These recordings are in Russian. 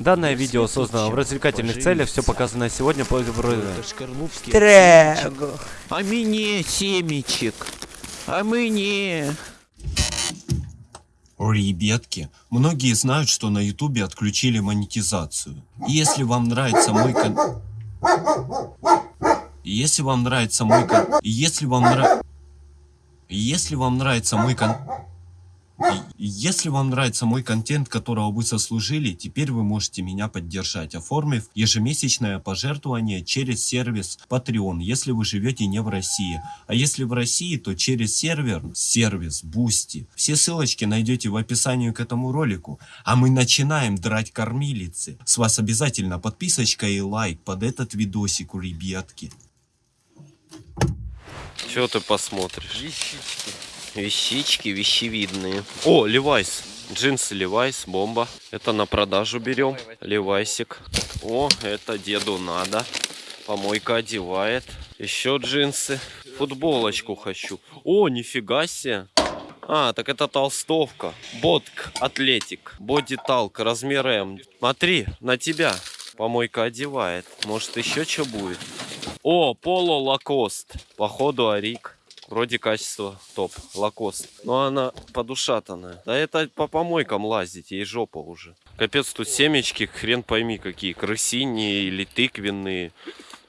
Данное видео создано в развлекательных целях, все показанное сегодня по Трегу. А мне семечек. А мне. Ребятки, многие знают, что на ютубе отключили монетизацию. Если вам нравится мой кон... Если вам нравится мой кон... и Если вам нравится... Если вам нравится мой кон... Если вам нравится мой контент, которого вы заслужили, теперь вы можете меня поддержать, оформив ежемесячное пожертвование через сервис Patreon, если вы живете не в России. А если в России, то через сервер, сервис Boosty. Все ссылочки найдете в описании к этому ролику. А мы начинаем драть кормилицы. С вас обязательно подписочка и лайк под этот видосик, ребятки. Чего ты посмотришь? Вещички, вещевидные. О, Левайс. Джинсы Левайс, бомба. Это на продажу берем. Левайсик. О, это деду надо. Помойка одевает. Еще джинсы. Футболочку хочу. О, нифига себе. А, так это толстовка. Ботк, атлетик. Боди талк, размер М. Смотри, на тебя. Помойка одевает. Может еще что будет? О, Поло Лакост. Походу Арик. Вроде качество топ. Лакост. Но она подушатанная. Да это по помойкам лазить, ей жопа уже. Капец, тут семечки, хрен пойми какие. Крысиные или тыквенные.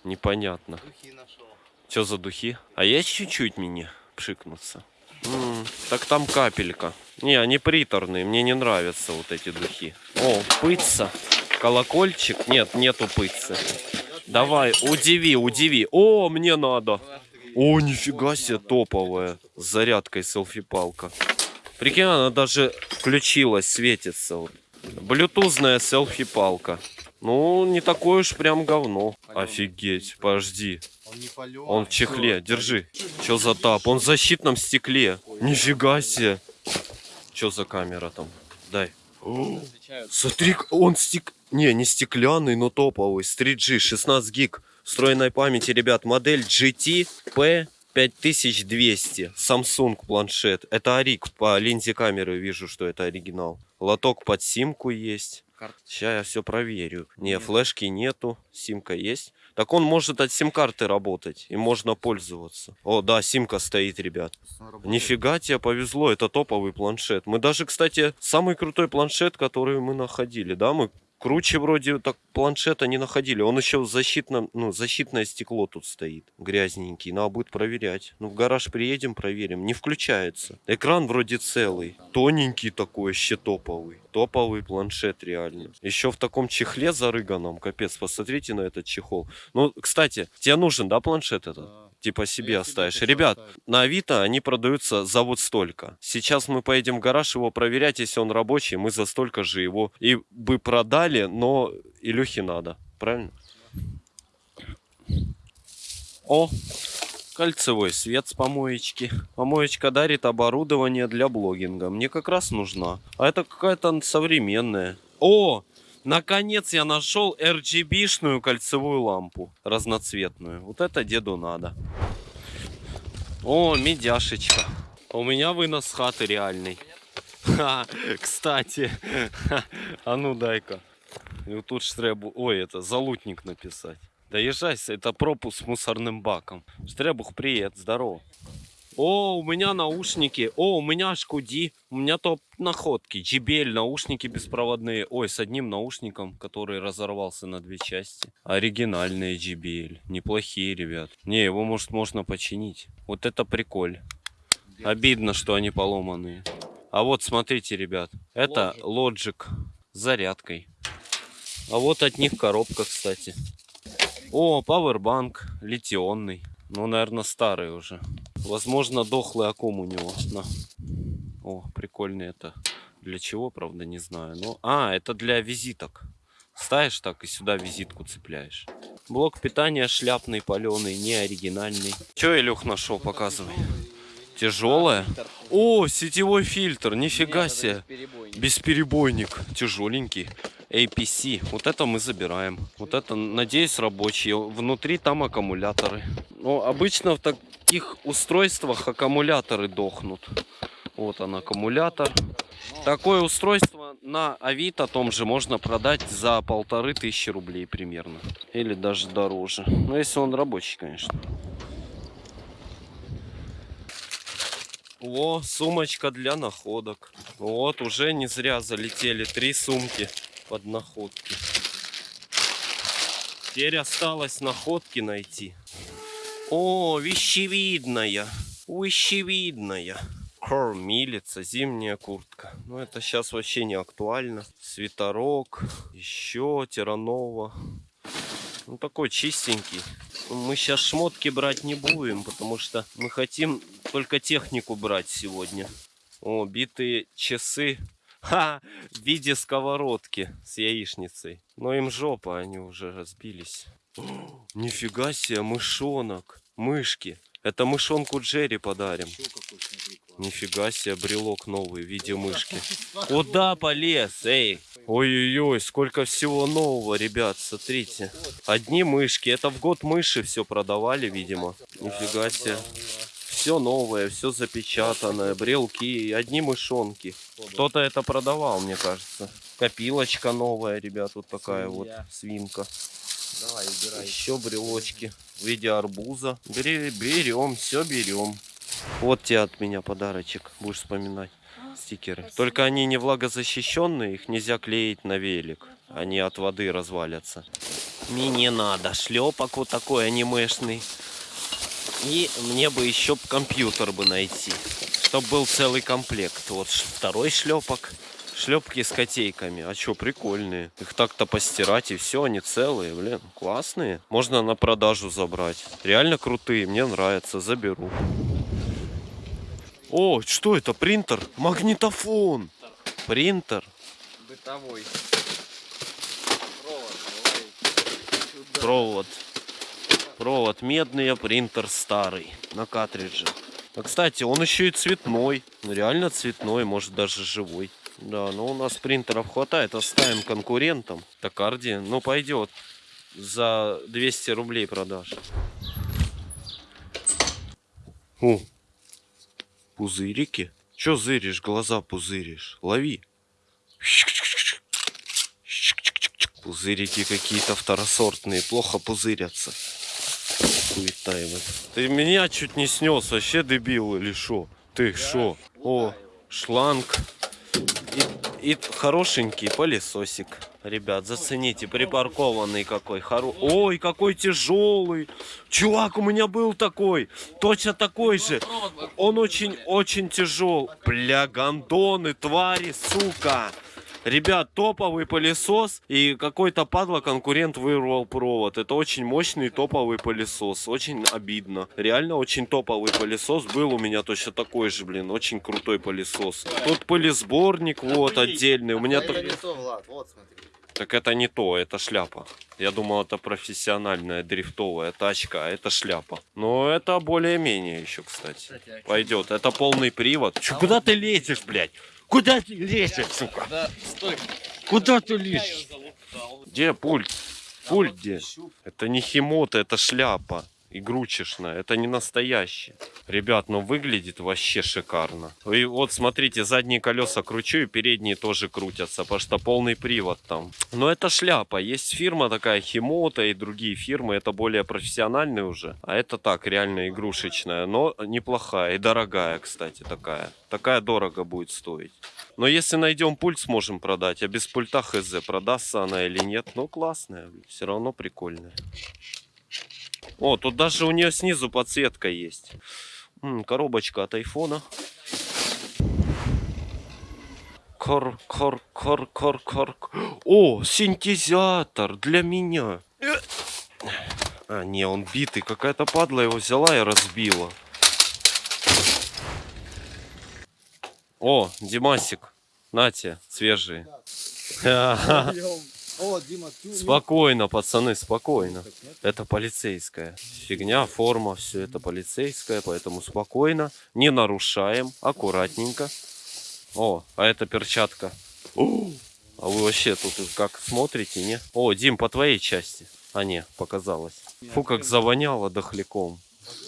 Непонятно. Что за духи? А есть чуть-чуть мне пшикнуться? М, так там капелька. Не, они приторные, мне не нравятся вот эти духи. О, пыца. Колокольчик? Нет, нету пыцы. Давай, удиви, удиви. О, мне надо. О, нифига себе, топовая. С зарядкой селфи-палка. Прикинь, она даже включилась, светится. Блютузная селфи-палка. Ну, не такое уж прям говно. Офигеть, подожди. Он в чехле, держи. Чё за тап? Он в защитном стекле. Нифига себе. Чё за камера там? Дай. Смотри, он стек... Не, не стеклянный, но топовый. С 3G, 16 гиг встроенной памяти, ребят. Модель GT P 5200. Samsung планшет. Это Арик. По линзе камеры вижу, что это оригинал. Лоток под симку есть. Сейчас я все проверю. Не, флешки нету. Симка есть. Так он может от сим-карты работать. И можно пользоваться. О, да, симка стоит, ребят. Нифига тебе повезло, это топовый планшет. Мы даже, кстати, самый крутой планшет, который мы находили, да, мы круче вроде так планшета не находили. Он еще в защитном, ну, защитное стекло тут стоит, грязненький. Надо будет проверять. Ну, в гараж приедем, проверим. Не включается. Экран вроде целый. Тоненький такой, вообще топовый. Топовый планшет реально. Еще в таком чехле зарыганном. Капец, посмотрите на этот чехол. Ну, кстати, тебе нужен, да, планшет этот? Типа себе оставишь. Ребят, на Авито они продаются за вот столько. Сейчас мы поедем в гараж его проверять, если он рабочий, мы за столько же его и бы продали, но Илюхе надо. Правильно? О, кольцевой свет с помоечки. Помоечка дарит оборудование для блогинга. Мне как раз нужна. А это какая-то современная. О, наконец я нашел RGB-шную кольцевую лампу. Разноцветную. Вот это деду надо. О, медяшечка. У меня вынос хаты реальный. Ха, кстати. Ха, а ну дай-ка. Вот тут ж ой, это залутник написать. Доезжай, это пропуск с мусорным баком. Штребух, привет, здорово. О, у меня наушники. О, у меня шкуди. У меня топ находки. JBL наушники беспроводные. Ой, с одним наушником, который разорвался на две части. Оригинальные JBL. Неплохие, ребят. Не, его может можно починить. Вот это приколь. Обидно, что они поломанные. А вот смотрите, ребят. Это Logic с зарядкой. А вот от них коробка, кстати. О, пауэрбанк литионный. Ну, наверное, старый уже. Возможно, дохлый аккум у него. На. О, прикольный это. Для чего, правда, не знаю. Но... А, это для визиток. Ставишь так и сюда визитку цепляешь. Блок питания шляпный, паленый, не оригинальный. Че, Илюх, нашел? Показывай. Тяжелая? О, сетевой фильтр, нифига себе. Бесперебойник, тяжеленький. APC. Вот это мы забираем. Вот это, надеюсь, рабочие. Внутри там аккумуляторы. Но обычно в таких устройствах аккумуляторы дохнут. Вот он аккумулятор. Такое устройство на Авито том же можно продать за полторы тысячи рублей примерно. Или даже дороже. Ну, если он рабочий, конечно. О, сумочка для находок. Вот, уже не зря залетели три сумки под находки. Теперь осталось находки найти. О, вещевидная. Вещевидная. Кормилица, зимняя куртка. Ну, это сейчас вообще не актуально. Свитерок, еще Тиранова. Ну, такой чистенький. Мы сейчас шмотки брать не будем, потому что мы хотим только технику брать сегодня. О, битые часы. Ха! В виде сковородки с яичницей. Но им жопа, они уже разбились. О, нифига себе, мышонок. Мышки. Это мышонку Джерри подарим. Нифига себе, брелок новый в виде мышки. Куда полез, эй? Ой-ой-ой, сколько всего нового, ребят, смотрите. Одни мышки, это в год мыши все продавали, видимо. Нифига себе. Все новое, все запечатанное, брелки, одни мышонки. Кто-то это продавал, мне кажется. Копилочка новая, ребят, вот такая вот свинка. Давай, убирай. Еще брелочки в виде арбуза. Берем, все берем. Вот тебе от меня подарочек, будешь вспоминать. Стикеры. Только они не влагозащищенные, их нельзя клеить на велик. Они от воды развалятся. Мне не надо. Шлепок вот такой анимешный. И мне бы еще компьютер бы найти. Чтоб был целый комплект. Вот второй шлепок. Шлепки с котейками. А что, прикольные. Их так-то постирать и все, они целые, блин, классные. Можно на продажу забрать. Реально крутые, мне нравится, заберу. О, что это? Принтер? Магнитофон. Принтер. Бытовой. Провод. Провод медный, а принтер старый. На картридже. А, кстати, он еще и цветной. Ну, Реально цветной, может даже живой. Да, но у нас принтеров хватает. Оставим конкурентам. Токарди, ну пойдет. За 200 рублей продаж. О, пузырики. Че зыришь, глаза пузыришь? Лови. Пузырики какие-то второсортные, плохо пузырятся. Хуета его. Ты меня чуть не снес, вообще дебил или шо? Ты шо? О, шланг. И, хорошенький пылесосик. Ребят, зацените, припаркованный какой. Хоро... Ой, какой тяжелый. Чувак, у меня был такой. Точно такой же. Он очень-очень тяжел. Бля, гондоны, твари, сука. Ребят, топовый пылесос и какой-то падла конкурент вырвал провод. Это очень мощный топовый пылесос. Очень обидно. Реально очень топовый пылесос. Был у меня точно такой же, блин. Очень крутой пылесос. Тут пылесборник вот отдельный. У меня так... вот смотри. Так это не то, это шляпа. Я думал, это профессиональная дрифтовая тачка, а это шляпа. Но это более-менее еще, кстати. Пойдет. Это полный привод. Чё, куда ты лезешь, блядь? Куда ты лезешь, сука? Да, стой. Куда ты лезешь? Где пульт? Пульт где? Это не химота, это шляпа. Игрушечная, это не настоящий. Ребят, ну выглядит вообще шикарно. И вот смотрите, задние колеса кручу и передние тоже крутятся, потому что полный привод там. Но это шляпа. Есть фирма такая Химота и другие фирмы, это более профессиональные уже. А это так, реально игрушечная, но неплохая и дорогая, кстати, такая. Такая дорого будет стоить. Но если найдем пульт, сможем продать. А без пульта хз, продастся она или нет. Ну, классная, все равно прикольная. О, тут даже у нее снизу подсветка есть. М, коробочка от айфона. Кор, кор, кор, кор, кор. О, синтезатор для меня. А, не, он битый. Какая-то падла его взяла и разбила. О, Димасик. Нате, свежие. О, Дима, ты Спокойно, пацаны, спокойно. Это полицейская фигня, форма, все это полицейская, поэтому спокойно, не нарушаем, аккуратненько. О, а это перчатка. О, а вы вообще тут как смотрите, не? О, Дим, по твоей части. А не, показалось. Фу, как завоняло дохляком.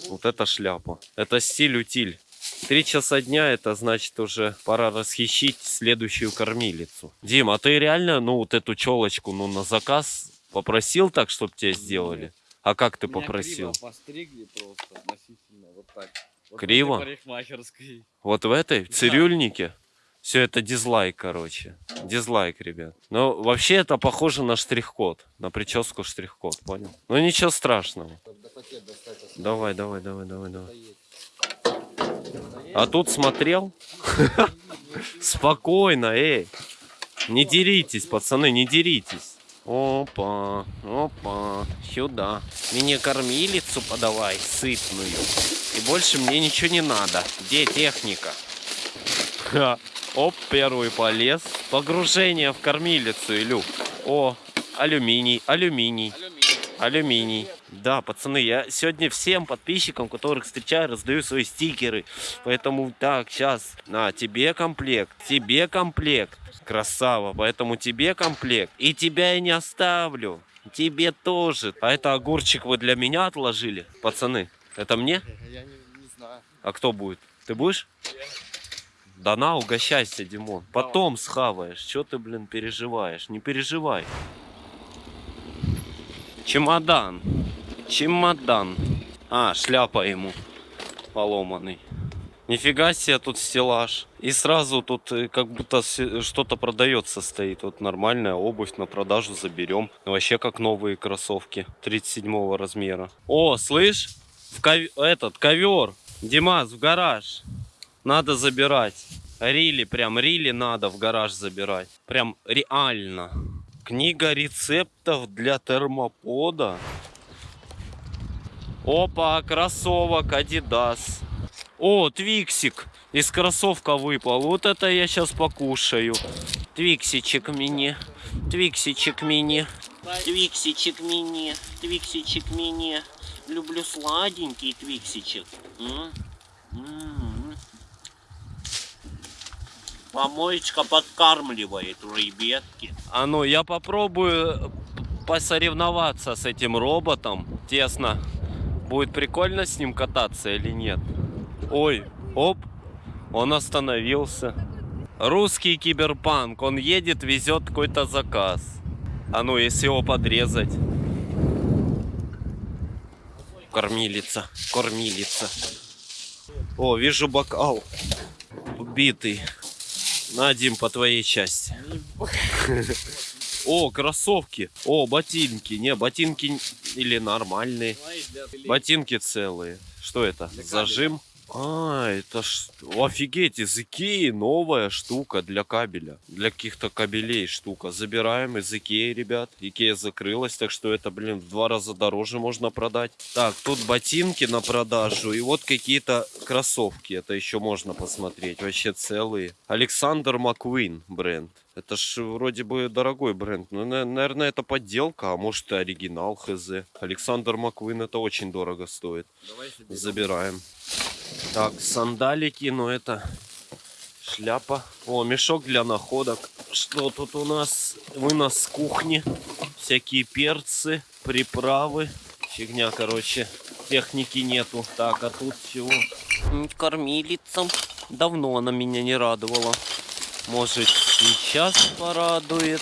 Вот это шляпа. Это стиль-утиль. Три часа дня, это значит уже пора расхищить следующую кормилицу. Дим, а ты реально, ну, вот эту челочку, ну, на заказ попросил так, чтобы тебе сделали? А как ты Меня попросил? криво постригли просто относительно вот так. Вот Криво? парикмахерской. Вот в этой, в цирюльнике? Все это дизлайк, короче. Дизлайк, ребят. Но вообще это похоже на штрих-код. На прическу штрих-код, понял? Ну ничего страшного. А Давай, давай, давай, давай, давай. А тут смотрел? Спокойно, эй. Не деритесь, пацаны, не деритесь. Опа, опа, сюда. Мне кормилицу подавай, сытную. И больше мне ничего не надо. Где техника? Ха. Оп, первый полез. Погружение в кормилицу, Илюк. О, алюминий, алюминий. Алюминий. Алюминий. Да, пацаны, я сегодня всем подписчикам, которых встречаю, раздаю свои стикеры. Поэтому так, сейчас, на, тебе комплект, тебе комплект. Красава, поэтому тебе комплект. И тебя я не оставлю. Тебе тоже. А это огурчик вы для меня отложили, пацаны? Это мне? Я не, не знаю. А кто будет? Ты будешь? Да на, угощайся, Димон. Потом схаваешь. Че ты, блин, переживаешь? Не переживай. Чемодан. Чемодан. А, шляпа ему поломанный. Нифига себе тут стеллаж. И сразу тут э, как будто се- что-то продается стоит. Вот нормальная обувь на продажу заберем. Вообще как новые кроссовки 37 размера. О, слышь? В ков- этот ковер. Димас, в гараж. Надо забирать. Рили, прям рили надо в гараж забирать. Прям реально. Книга рецептов для термопода. Опа, кроссовок Adidas. О, Твиксик из кроссовка выпал. Вот это я сейчас покушаю. Твиксичек мини. Твиксичек мини. Твиксичек мини. Твиксичек мини. Люблю сладенький твиксичек. М? М. Помоечка подкармливает ребятки. А ну, я попробую посоревноваться с этим роботом. Тесно. Будет прикольно с ним кататься или нет? Ой, оп, он остановился. Русский киберпанк, он едет, везет какой-то заказ. А ну, если его подрезать. Кормилица, кормилица. О, вижу бокал. Убитый. На, Дим, по твоей части. О, кроссовки. О, ботинки. Не, ботинки или нормальные. Ботинки целые. Что это? Зажим? А, это ж... Офигеть, из Икеи новая штука для кабеля. Для каких-то кабелей штука. Забираем из Икеи, ребят. Икея закрылась, так что это, блин, в два раза дороже можно продать. Так, тут ботинки на продажу. И вот какие-то кроссовки. Это еще можно посмотреть. Вообще целые. Александр Маквин бренд. Это ж вроде бы дорогой бренд. На- наверное, это подделка, а может и оригинал хз. Александр Маквин это очень дорого стоит. Давай. Забираем. Так, сандалики, но это шляпа. О, мешок для находок. Что тут у нас? Вынос с кухни. Всякие перцы, приправы. Фигня, короче. Техники нету. Так, а тут чего? Кормилица. Давно она меня не радовала. Может, сейчас порадует.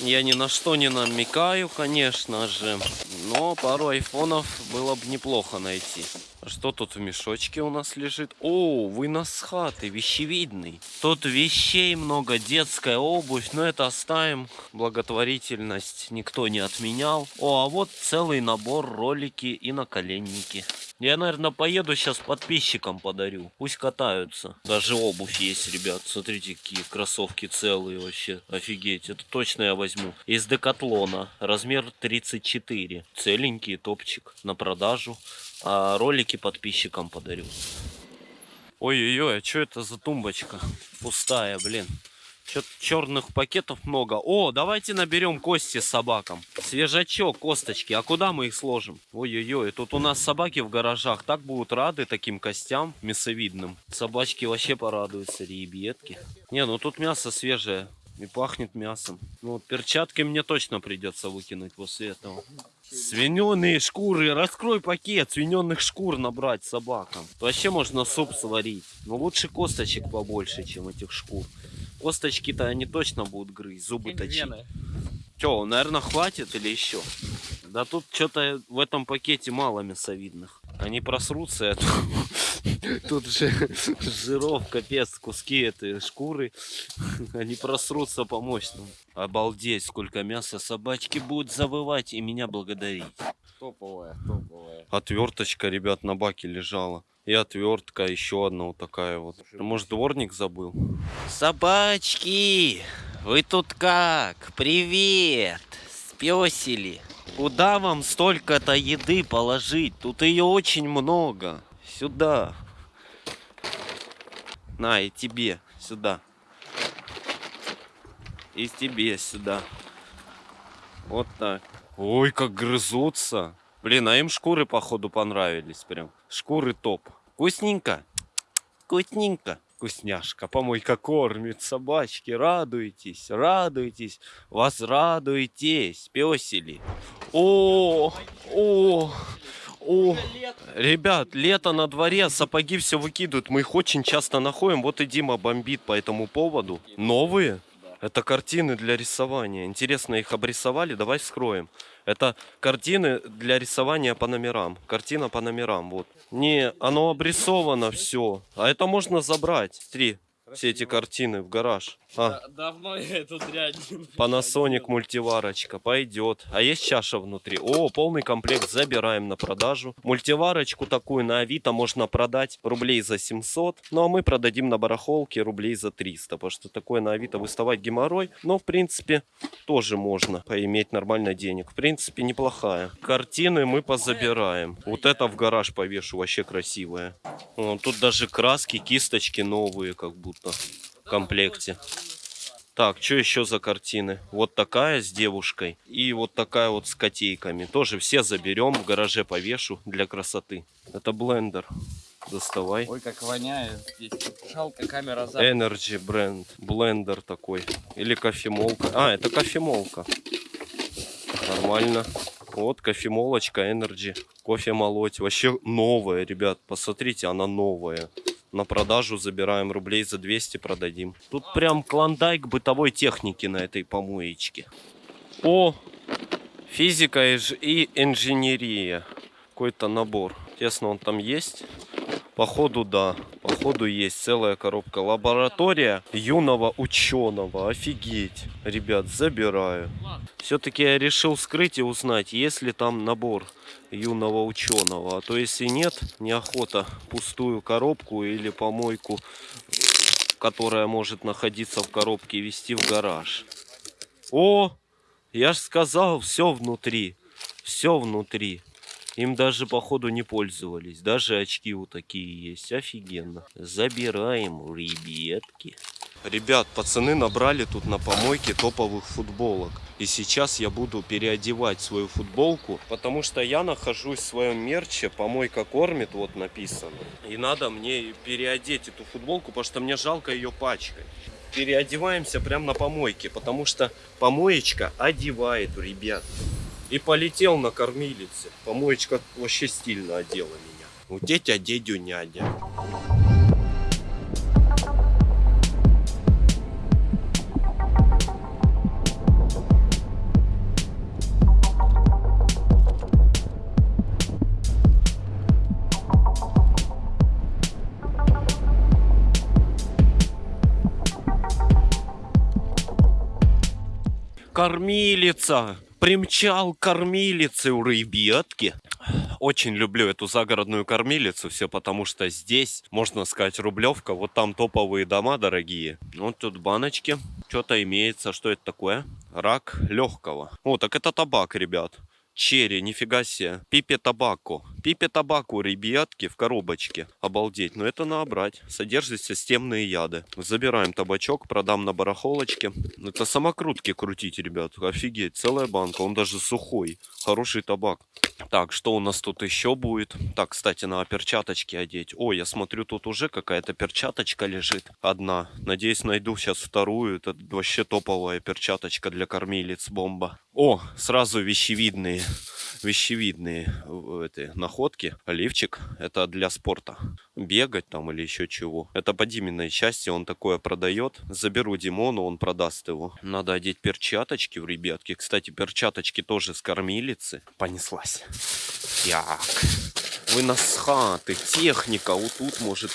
Я ни на что не намекаю, конечно же. Но пару айфонов было бы неплохо найти. Что тут в мешочке у нас лежит? О, вынос с хаты, вещевидный. Тут вещей много, детская обувь, но это оставим. Благотворительность никто не отменял. О, а вот целый набор ролики и наколенники. Я, наверное, поеду сейчас подписчикам подарю. Пусть катаются. Даже обувь есть, ребят. Смотрите, какие кроссовки целые вообще. Офигеть. Это точно я возьму. Из Декатлона. Размер 34. Целенький топчик на продажу. А ролики подписчикам подарю. Ой-ой-ой, а что это за тумбочка? Пустая, блин. Что-то черных пакетов много. О, давайте наберем кости собакам. Свежачок, косточки. А куда мы их сложим? Ой-ой-ой, тут у нас собаки в гаражах. Так будут рады таким костям мясовидным. Собачки вообще порадуются, ребятки. Не, ну тут мясо свежее. И пахнет мясом. Ну вот перчатки мне точно придется выкинуть после этого. Свиненые шкуры, раскрой пакет свиненных шкур набрать собакам. Вообще можно суп сварить. Но лучше косточек побольше, чем этих шкур. Косточки-то они точно будут грызть, зубы точить. Че, наверное, хватит или еще? Да тут что-то в этом пакете мало мясовидных. Они просрутся, а тут, тут же жиров, капец, куски этой шкуры. Они просрутся по мощному. Обалдеть, сколько мяса собачки будут завывать и меня благодарить. Топовая, топовая. Отверточка, ребят, на баке лежала. И отвертка, еще одна вот такая вот. Может, дворник забыл? Собачки, вы тут как? Привет! Спесили. Куда вам столько-то еды положить? Тут ее очень много. Сюда. На, и тебе сюда. И тебе сюда. Вот так. Ой, как грызутся. Блин, а им шкуры, походу, понравились прям. Шкуры топ. Вкусненько? Вкусненько. Вкусняшка, помойка кормит собачки. Радуйтесь, радуйтесь. Вас радуйтесь, песели. О, о, о. Ребят, лето на дворе, сапоги все выкидывают. Мы их очень часто находим. Вот и Дима бомбит по этому поводу. Новые? Это картины для рисования. Интересно, их обрисовали? Давай вскроем. Это картины для рисования по номерам. Картина по номерам, вот. Не, оно обрисовано все. А это можно забрать. Смотри, все эти картины в гараж. А, Давно я эту дрянь Panasonic мультиварочка пойдет. А есть чаша внутри? О, полный комплект забираем на продажу. Мультиварочку такую на Авито можно продать рублей за 700. Ну а мы продадим на барахолке рублей за 300. Потому что такое на Авито выставать геморрой. Но в принципе тоже можно поиметь нормально денег. В принципе неплохая. Картины мы позабираем. Вот это в гараж повешу. Вообще красивая. О, тут даже краски, кисточки новые как будто комплекте. Так, что еще за картины? Вот такая с девушкой и вот такая вот с котейками. Тоже все заберем, в гараже повешу для красоты. Это блендер. Доставай. Ой, как воняет здесь. Жалко, камера за. Energy бренд. Блендер такой. Или кофемолка. А, это кофемолка. Нормально. Вот кофемолочка Energy. Кофе молоть. Вообще новая, ребят. Посмотрите, она новая. На продажу забираем рублей за 200 продадим. Тут прям клондайк бытовой техники на этой помоечке. О, физика и инженерия. Какой-то набор. Тесно он там есть? Походу да. Походу есть целая коробка. Лаборатория юного ученого. Офигеть. Ребят, забираю. Все-таки я решил скрыть и узнать, есть ли там набор юного ученого. А то если нет, неохота пустую коробку или помойку, которая может находиться в коробке, вести в гараж. О, я ж сказал, все внутри. Все внутри. Им даже, походу, не пользовались. Даже очки вот такие есть. Офигенно. Забираем, ребятки. Ребят, пацаны набрали тут на помойке топовых футболок. И сейчас я буду переодевать свою футболку, потому что я нахожусь в своем мерче, помойка кормит, вот написано. И надо мне переодеть эту футболку, потому что мне жалко ее пачкать. Переодеваемся прямо на помойке, потому что помоечка одевает, ребят. И полетел на кормилице. Помоечка вообще стильно одела меня. У дядя дедю нядя. Кормилица! Примчал кормилицы у ребятки. Очень люблю эту загородную кормилицу, все потому что здесь, можно сказать, рублевка. Вот там топовые дома дорогие. Вот тут баночки. Что-то имеется. Что это такое? Рак легкого. О, так это табак, ребят. черри, нифига себе. Пипе табако. Пипе табако, ребятки, в коробочке. Обалдеть. Но это набрать. Содержит системные яды. Забираем табачок, продам на барахолочке. Это самокрутки крутить, ребят. Офигеть. Целая банка. Он даже сухой. Хороший табак. Так, что у нас тут еще будет? Так, кстати, на перчаточки одеть. О, я смотрю, тут уже какая-то перчаточка лежит. Одна. Надеюсь, найду сейчас вторую. Это вообще топовая перчаточка для кормилиц. Бомба. О, сразу вещевидные. Вещевидные э, эти находки. Оливчик. Это для спорта. Бегать там или еще чего. Это по Диминой части. Он такое продает. Заберу Димону, он продаст его. Надо одеть перчаточки в ребятки. Кстати, перчаточки тоже с кормилицы. Понеслась. Так. Вы нас хаты. Техника. Вот тут может...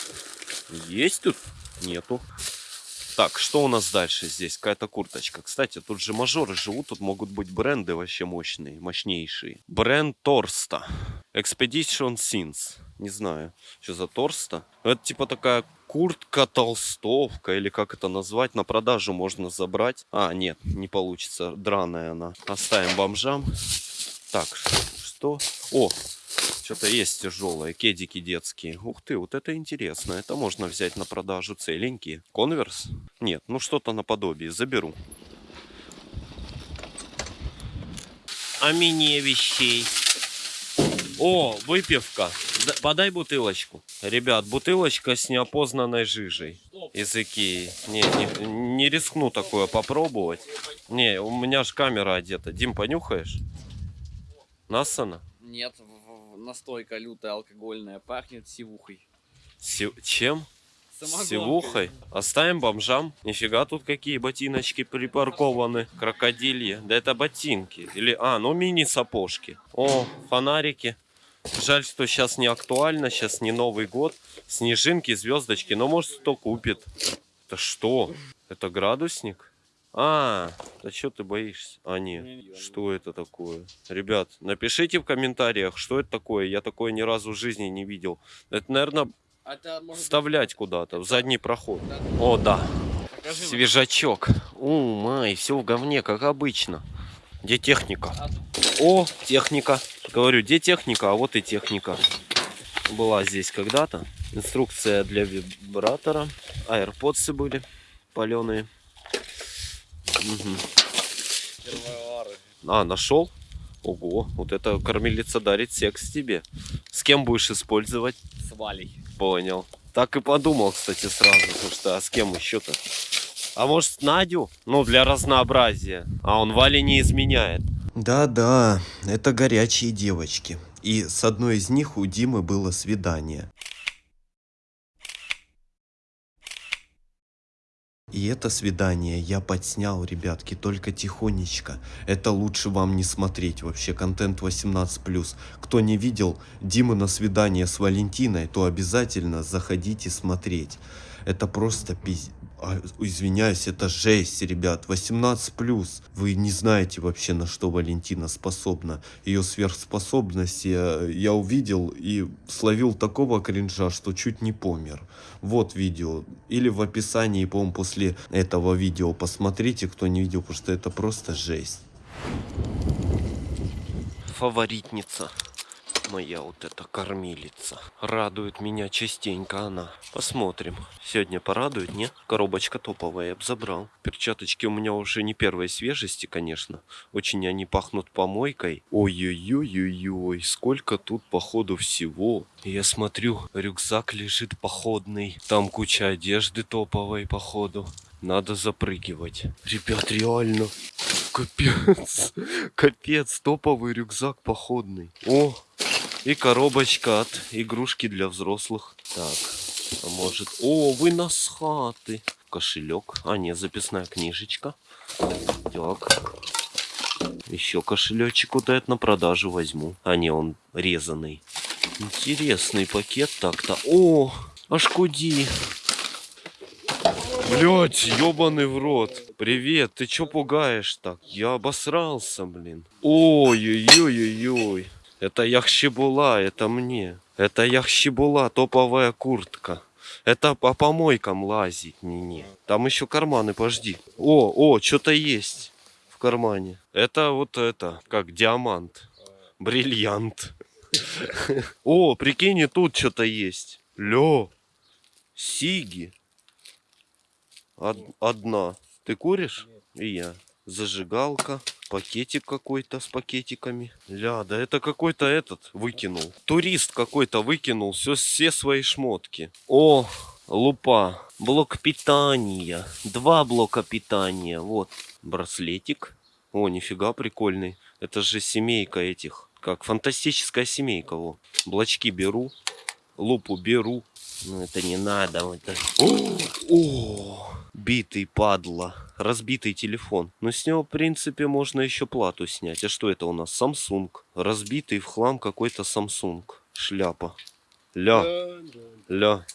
Есть тут? Нету. Так, что у нас дальше здесь? Какая-то курточка. Кстати, тут же мажоры живут, тут могут быть бренды вообще мощные, мощнейшие. Бренд Торста. Expedition Sins. Не знаю, что за Торста. Это типа такая куртка толстовка, или как это назвать. На продажу можно забрать. А, нет, не получится. Драная она. Оставим бомжам. Так, что? О, что-то есть тяжелое, кедики детские. Ух ты, вот это интересно. Это можно взять на продажу целенькие. Конверс? Нет, ну что-то наподобие. Заберу. А мне вещей. О, выпивка. Д- Подай бутылочку. Ребят, бутылочка с неопознанной жижей из Икеи. Не, не, не рискну такое попробовать. Не, у меня ж камера одета. Дим, понюхаешь? Нассана? Нет, настойка лютая алкогольная, пахнет сивухой. Си- Чем? Самогонкой. Сивухой. Оставим бомжам. Нифига тут какие ботиночки припаркованы. Крокодильи. Да это ботинки. Или, а, ну мини-сапожки. О, фонарики. Жаль, что сейчас не актуально. Сейчас не Новый год. Снежинки, звездочки. Но может кто купит. Это что? Это градусник? А, да что ты боишься? А, не. Что это такое? Ребят, напишите в комментариях, что это такое. Я такое ни разу в жизни не видел. Это, наверное, А это может быть- вставлять куда-то в задний проход. Да. О, да. Покажи. Свежачок. О, май, все в говне, как обычно. Где техника? А, О, техника. Говорю, где техника, а вот и техника. Была здесь когда-то. Инструкция для вибратора. Аирподсы были паленые. Первовары. А, нашел? Ого, вот это кормилица дарит секс тебе. С кем будешь использовать? С Валей. Понял. Так и подумал, кстати, сразу, потому что а с кем еще-то? А может Надю? Ну, для разнообразия. А он Вале не изменяет. Да-да, это горячие девочки. И с одной из них у Димы было свидание. И это свидание я подснял, ребятки, только тихонечко. Это лучше вам не смотреть вообще, контент 18+. Кто не видел Димы на свидание с Валентиной, то обязательно заходите смотреть. Это просто пиз... а, извиняюсь, это жесть, ребят. 18+. Вы не знаете вообще, на что Валентина способна. Ее сверхспособности я, я увидел и словил такого кринжа, что чуть не помер. Вот видео. Или в описании, по-моему, после этого видео посмотрите, кто не видел, потому что это просто жесть. Фаворитница. Моя вот эта кормилица. Радует меня частенько она. Посмотрим. Сегодня порадует, не? Коробочка топовая, я бы забрал. Перчаточки у меня уже не первой свежести, конечно. Очень они пахнут помойкой. Ой-ой-ой-ой-ой, сколько тут походу всего. Я смотрю, рюкзак лежит походный. Там куча одежды топовой походу. Надо запрыгивать. Ребят, реально. Капец. Капец, топовый рюкзак походный. О, и коробочка от игрушки для взрослых. Так, а может... О, вы нас хаты. Кошелек. А, нет, записная книжечка. Так. Еще кошелечек вот этот на продажу возьму. А не, он резанный. Интересный пакет так-то. О, аж куди. Блять, ебаный в рот. Привет, ты чё пугаешь так? Я обосрался, блин. Ой-ой-ой-ой-ой. Это Яхщебула, это мне. Это Яхщебула, топовая куртка. Это по помойкам лазить, не-не. Там еще карманы, пожди. О, о, что-то есть в кармане. Это вот это, как диамант. Бриллиант. О, прикинь, и тут что-то есть. Лё. Сиги. Од- одна. Ты куришь? И я. Зажигалка. Пакетик какой-то с пакетиками. Ля, да это какой-то этот выкинул. Турист какой-то выкинул все, все свои шмотки. О, лупа. Блок питания. Два блока питания. Вот. Браслетик. О, нифига прикольный. Это же семейка этих. Как фантастическая семейка. Во. Блочки беру. Лупу беру. Ну это не надо. это. О, о, битый падла. Разбитый телефон. Но с него, в принципе, можно еще плату снять. А что это у нас? Samsung. Разбитый в хлам какой-то Samsung. Шляпа. Ля, ля.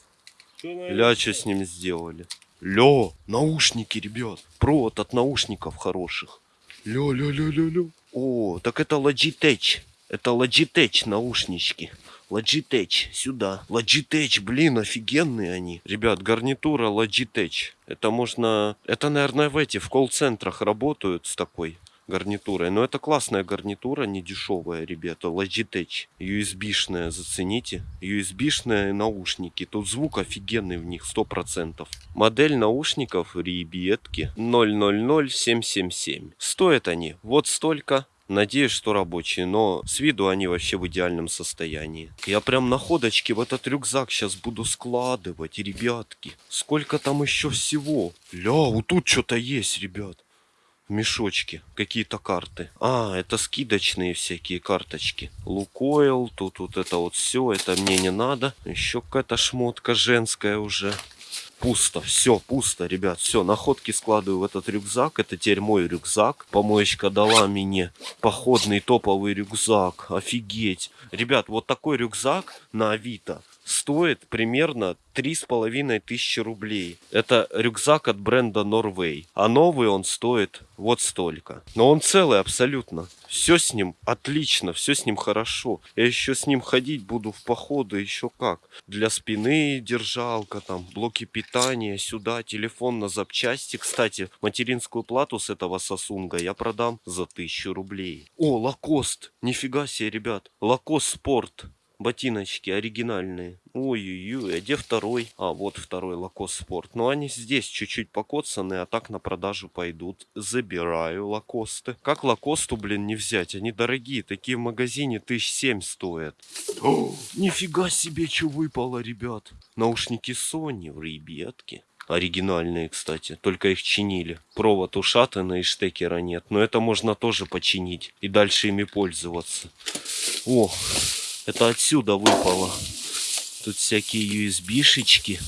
Ля, что с ним сделали? Ля, наушники, ребят. Провод от наушников хороших. Ля, ля, ля, ля, ля. О, так это Logitech. Это Logitech наушнички. Logitech, сюда. Logitech, блин, офигенные они. Ребят, гарнитура Logitech. Это можно... Это, наверное, в эти, в колл-центрах работают с такой гарнитурой. Но это классная гарнитура, не дешевая, ребята. Logitech. USB-шная, зацените. USB-шные наушники. Тут звук офигенный в них, 100%. Модель наушников, ребятки, 000777. Стоят они вот столько. Надеюсь, что рабочие, но с виду они вообще в идеальном состоянии. Я прям находочки в этот рюкзак сейчас буду складывать, ребятки. Сколько там еще всего? Ля, вот тут что-то есть, ребят. В мешочке какие-то карты. А, это скидочные всякие карточки. Лукойл, тут вот это вот все, это мне не надо. Еще какая-то шмотка женская уже. Пусто, все, пусто, ребят, все, находки складываю в этот рюкзак, это теперь мой рюкзак. Помоечка дала мне походный топовый рюкзак, офигеть. Ребят, вот такой рюкзак на Авито стоит примерно три с половиной тысячи рублей. Это рюкзак от бренда Norway. А новый он стоит вот столько. Но он целый абсолютно. Все с ним отлично, все с ним хорошо. Я еще с ним ходить буду в походы, еще как. Для спины держалка, там, блоки питания, сюда, телефон на запчасти. Кстати, материнскую плату с этого сосунга я продам за тысячу рублей. О, Лакост! Нифига себе, ребят. Лакост Спорт ботиночки оригинальные. Ой-ой-ой, а где второй? А, вот второй Лакос Спорт. Но они здесь чуть-чуть покоцаны, а так на продажу пойдут. Забираю Лакосты. Как Лакосту, блин, не взять? Они дорогие, такие в магазине тысяч семь стоят. О, нифига себе, что выпало, ребят. Наушники Sony, ребятки. Оригинальные, кстати, только их чинили. Провод ушатанный и штекера нет. Но это можно тоже починить и дальше ими пользоваться. О, это отсюда выпало. Тут всякие USB-шечки.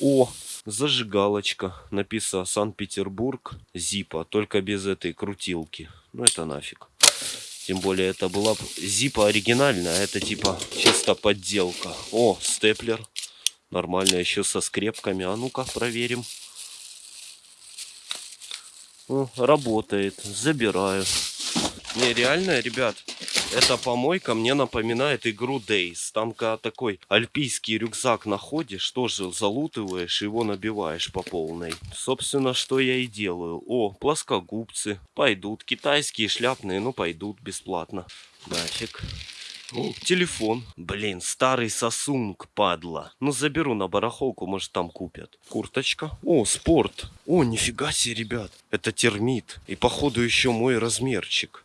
О, зажигалочка. Написано Санкт-Петербург. Зипа. Только без этой крутилки. Ну это нафиг. Тем более это была зипа оригинальная. А это типа чисто подделка. О, степлер. Нормально, еще со скрепками. А ну-ка, проверим. О, работает. Забираю. Не, реально, ребят, эта помойка мне напоминает игру Days. Там, когда такой альпийский рюкзак находишь, тоже залутываешь, его набиваешь по полной. Собственно, что я и делаю. О, плоскогубцы. Пойдут. Китайские шляпные, ну, пойдут бесплатно. Нафиг. О, телефон. Блин, старый сосунг, падла. Ну, заберу на барахолку, может, там купят. Курточка. О, спорт. О, нифига себе, ребят. Это термит. И, походу, еще мой размерчик.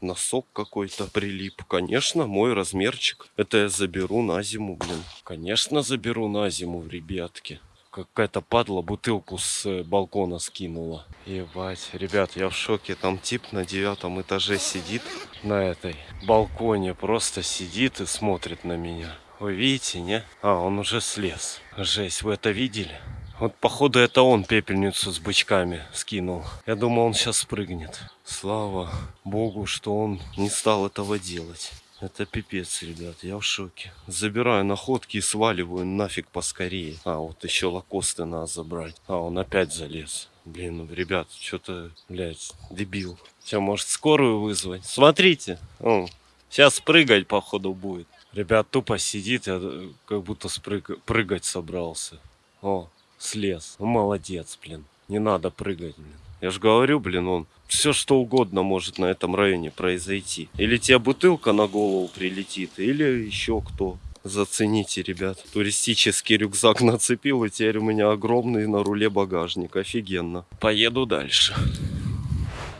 Носок какой-то прилип. Конечно, мой размерчик. Это я заберу на зиму, блин. Конечно, заберу на зиму, ребятки. Какая-то падла бутылку с э, балкона скинула. Ебать, ребят, я в шоке. Там тип на девятом этаже сидит на этой балконе. Просто сидит и смотрит на меня. Вы видите, не? А, он уже слез. Жесть, вы это видели? Вот походу это он пепельницу с бычками скинул. Я думал он сейчас спрыгнет. Слава богу, что он не стал этого делать. Это пипец, ребят, я в шоке. Забираю находки и сваливаю нафиг поскорее. А, вот еще лакосты надо забрать. А, он опять залез. Блин, ну, ребят, что-то, блядь, дебил. Сейчас, может, скорую вызвать? Смотрите, о, сейчас прыгать, походу, будет. Ребят, тупо сидит, я э, как будто спрыг... прыгать собрался. О, слез. Молодец, блин. Не надо прыгать, блин. Я же говорю, блин, он все что угодно может на этом районе произойти. Или тебе бутылка на голову прилетит, или еще кто. Зацените, ребят. Туристический рюкзак нацепил, и теперь у меня огромный на руле багажник. Офигенно. Поеду дальше.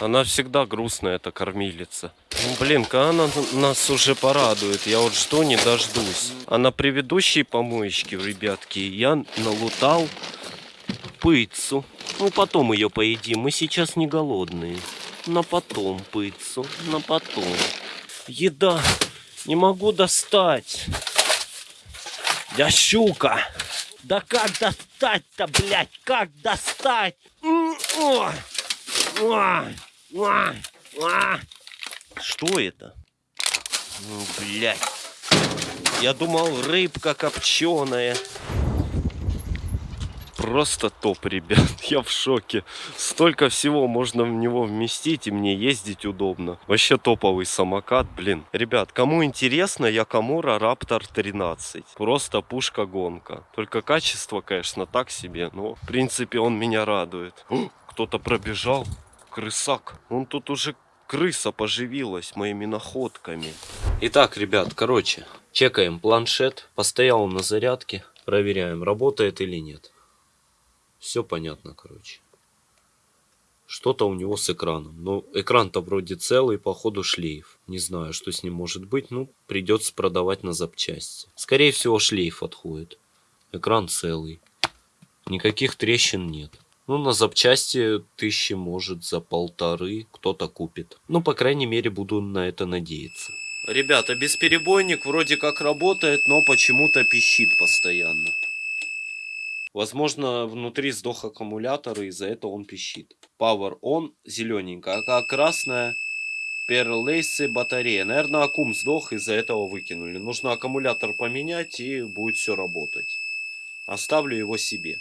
Она всегда грустная, эта кормилица. Ну, блин, когда она нас уже порадует, я вот жду не дождусь. А на предыдущей помоечке, ребятки, я налутал пыцу. Ну, потом ее поедим, мы сейчас не голодные. На потом пыцу, на потом. Еда, не могу достать. Я щука. Да как достать-то, блядь, как достать? М! А, а, а. Что это? Ну, блядь. Я думал, рыбка копченая. Просто топ, ребят. Я в шоке. Столько всего можно в него вместить, и мне ездить удобно. Вообще топовый самокат, блин. Ребят, кому интересно, Якомура Раптор 13. Просто пушка-гонка. Только качество, конечно, так себе, но в принципе он меня радует. Кто-то пробежал. Крысак. Он тут уже крыса поживилась моими находками. Итак, ребят, короче, чекаем планшет. Постоял он на зарядке. Проверяем, работает или нет. Все понятно, короче. Что-то у него с экраном. Но экран-то вроде целый, походу шлейф. Не знаю, что с ним может быть. Ну, придется продавать на запчасти. Скорее всего, шлейф отходит. Экран целый. Никаких трещин нет. Ну, на запчасти тысячи, может, за полторы кто-то купит. Ну, по крайней мере, буду на это надеяться. Ребята, бесперебойник вроде как работает, но почему-то пищит постоянно. Возможно, внутри сдох аккумулятор, и из-за этого он пищит. Power on, зелененькая, а красная перлейсы батарея. Наверное, аккум сдох, из-за этого выкинули. Нужно аккумулятор поменять, и будет все работать. Оставлю его себе.